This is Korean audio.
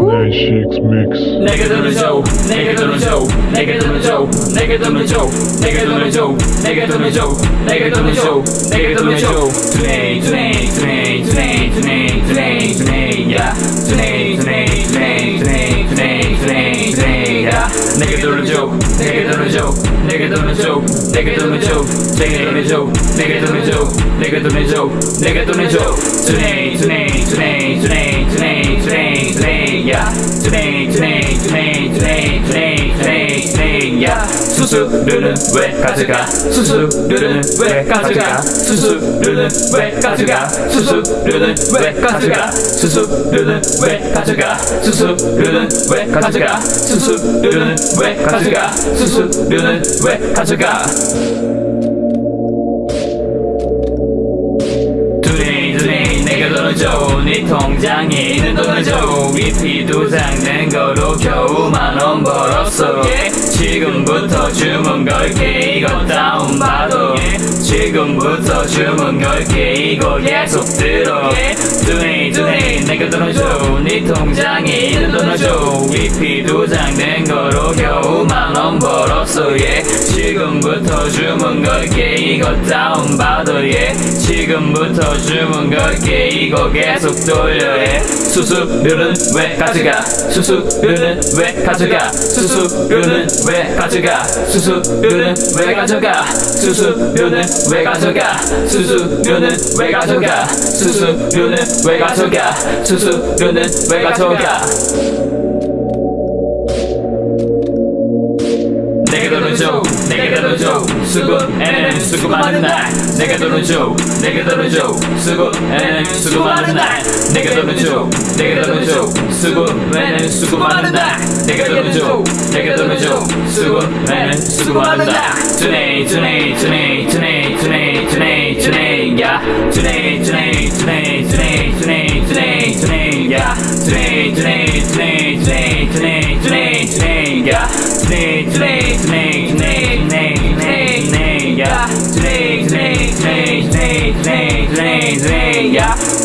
Snatch Chicks Mix. Nigga do the joke, nigga do the joke, nigga do the joke, nigga do the joke, nigga do the joke, nigga do the joke, nigga do the joke, nigga do the joke. Today, today, today, today, today, today, today, yeah. Today, today, today, today, today, today, today, yeah. Nigga do the joke, nigga do the joke, nigga do the joke, nigga do the joke, nigga do the joke, nigga do the joke, nigga do the joke, nigga do the joke. do Today. Yeah. 수수료는 왜 가져가? 수수료는 왜 가져가? 수수료는 왜 가져가? 수수료는 왜 가져가? 수수료는 왜 가져가? 수수료는 왜 가져가? 수수료는 왜 가져가? 수수료는 왜 가져가? 줘. 네 통장에 있는 돈을 줘. 위피 두장 낸 거로 겨우 만원 벌었어. Yeah. 지금부터 주문 걸게. 이거 다운받아. Yeah. 지금부터 주문 걸게. 이거 계속 들어. Yeah. Today, 내 가 돈을 줘. 네 통장에 있는 돈을 줘. 위피 낸 거로 겨우 만원 벌었어. Yeah. 지금부터 주문 걸게. 이거 다운받아. Yeah. 지금부터 주문 걸게 이거 계속 돌려 해 수수료는 왜 가져가 수수료는 왜 가져가 수수료는 왜 가져가 수수료는 왜 가져가 수수료는 왜 가져가 수수료는 왜 가져가 수수료는 왜 가져가 수수료는 왜 가져가 내게 돈을 줘, 내게 돈을 줘, 수고에는 수고 많은 날. 내게 돈을 줘, 내게 돈을 줘, 수고에는 수고 많은 날. 내게 돈을 줘, 내게 돈을 줘, 수고에는 수고 많은 날. 내게 돈을 줘, 내게 돈을 줘, 수고에는 수고 많은 날. Today, today, today, today, today, today, today, yeah. Today, today, Yeah.